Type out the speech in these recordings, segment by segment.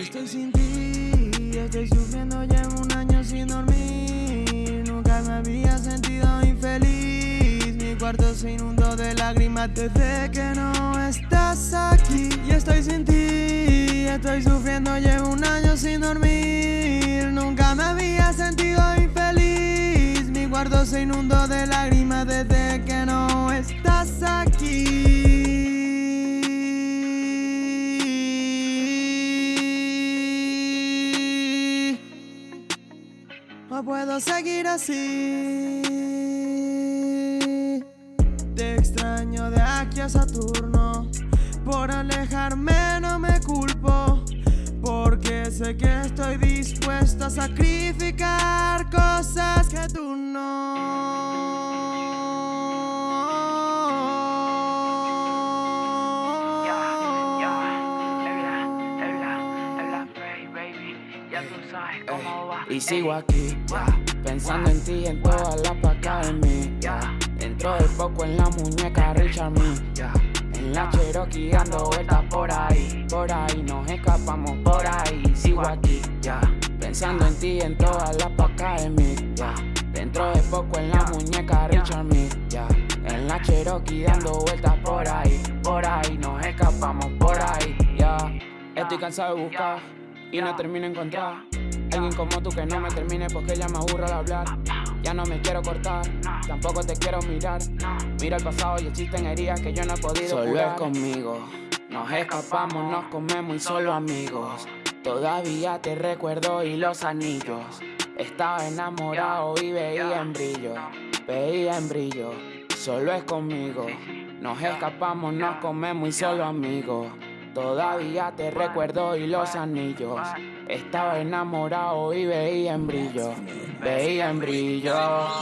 Estoy sin ti, estoy sufriendo, llevo un año sin dormir. Nunca me había sentido infeliz. Mi cuarto se inundó de lágrimas desde que no estás aquí. Y estoy sin ti, estoy sufriendo, llevo un año sin dormir. No puedo seguir así. Te extraño de aquí a Saturno. Por alejarme no me culpo. Porque sé que estoy dispuesto a sacrificar cosas que tú cómo va. Y sigo aquí, pensando en ti, en todas las pacas de mí. Dentro de poco en la muñeca Richard Me. En la Cherokee dando vueltas por ahí, por ahí, nos escapamos por ahí. Sigo aquí, ya, pensando en ti, en todas las pacas de mí, ya. Dentro de poco en la muñeca Richard Me, ya. En la Cherokee dando vueltas por ahí, por ahí, nos escapamos por ahí, ya. Estoy cansado de buscar y no termino de encontrar Alguien como tú que no me termine porque ya me aburro al hablar. Ya no me quiero cortar, tampoco te quiero mirar. Mira el pasado y existen heridas que yo no he podido Solo es conmigo, nos escapamos, nos comemos y solo amigos. Todavía te recuerdo y los anillos. Estaba enamorado y veía en brillo Veía en brillo, solo es conmigo. Nos escapamos, nos comemos y solo amigos Todavía te recuerdo y los anillos. Estaba enamorado y veía en brillo. Veía en brillo.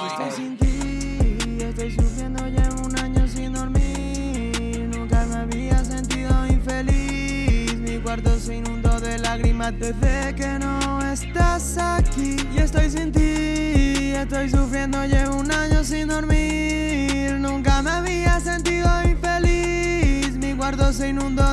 Estoy sin ti, estoy sufriendo, llevo un año sin dormir. Nunca me había sentido infeliz. Mi cuarto se inundó de lágrimas desde que no estás aquí. Y estoy sin ti, estoy sufriendo, llevo un año sin dormir. Nunca me había sentido infeliz. Mi cuarto se inundó